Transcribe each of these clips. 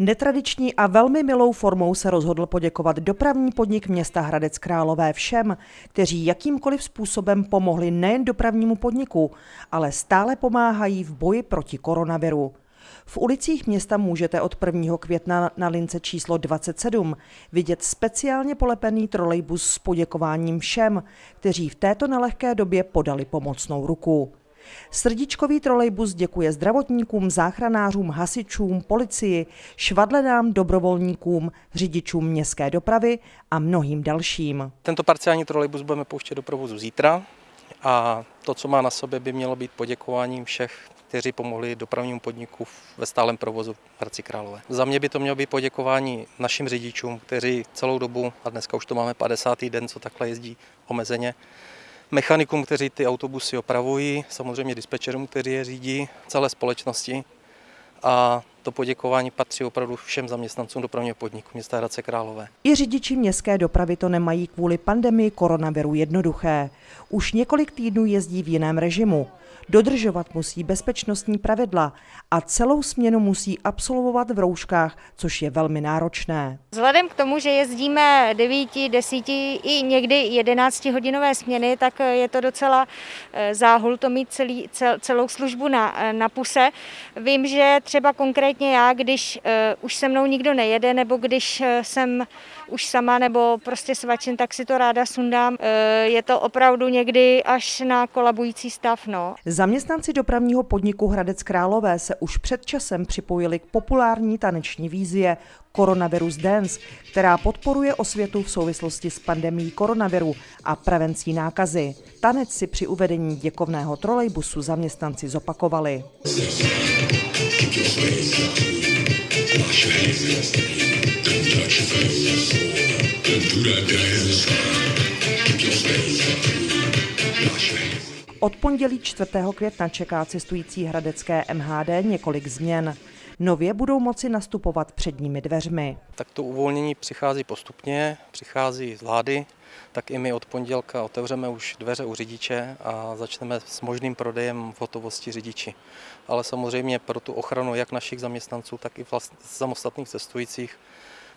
Netradiční a velmi milou formou se rozhodl poděkovat dopravní podnik města Hradec Králové všem, kteří jakýmkoliv způsobem pomohli nejen dopravnímu podniku, ale stále pomáhají v boji proti koronaviru. V ulicích města můžete od 1. května na lince číslo 27 vidět speciálně polepený trolejbus s poděkováním všem, kteří v této nelehké době podali pomocnou ruku. Srdíčkový trolejbus děkuje zdravotníkům, záchranářům, hasičům, policii, švadlenám, dobrovolníkům, řidičům městské dopravy a mnohým dalším. Tento parciální trolejbus budeme pouštět do provozu zítra a to, co má na sobě, by mělo být poděkováním všech, kteří pomohli dopravnímu podniku ve stálem provozu v Hradci Králové. Za mě by to mělo být poděkování našim řidičům, kteří celou dobu, a dneska už to máme 50. den, co takhle jezdí omezeně, mechanikům, kteří ty autobusy opravují, samozřejmě dispečerům, kteří je řídí, celé společnosti. A to poděkování patří opravdu všem zaměstnancům dopravního podniku města Hradce Králové. I řidiči městské dopravy to nemají kvůli pandemii koronaviru jednoduché. Už několik týdnů jezdí v jiném režimu. Dodržovat musí bezpečnostní pravidla a celou směnu musí absolvovat v rouškách, což je velmi náročné. Vzhledem k tomu, že jezdíme 9, 10 i někdy 11 hodinové směny, tak je to docela eh, záhul to mít celý, cel, celou službu na, eh, na puse. Vím, že třeba konkrétně já, když uh, už se mnou nikdo nejede, nebo když jsem už sama nebo prostě svačen, tak si to ráda sundám. Je to opravdu někdy až na kolabující stav. No. Zaměstnanci dopravního podniku Hradec Králové se už před časem připojili k populární taneční výzvě Coronavirus Dance, která podporuje osvětu v souvislosti s pandemí koronaviru a prevencí nákazy. Tanec si při uvedení děkovného trolejbusu zaměstnanci zopakovali. Od pondělí 4. května čeká cestující hradecké MHD několik změn. Nově budou moci nastupovat předními dveřmi. Tak to uvolnění přichází postupně, přichází z vlády, tak i my od pondělka otevřeme už dveře u řidiče a začneme s možným prodejem v hotovosti řidiči. Ale samozřejmě pro tu ochranu jak našich zaměstnanců, tak i vlast, samostatných cestujících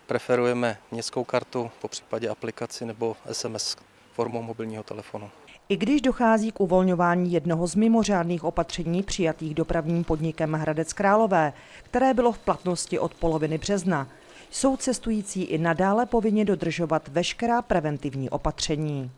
preferujeme městskou kartu, po případě aplikaci nebo SMS formou mobilního telefonu. I když dochází k uvolňování jednoho z mimořádných opatření přijatých dopravním podnikem Hradec Králové, které bylo v platnosti od poloviny března, jsou cestující i nadále povinni dodržovat veškerá preventivní opatření.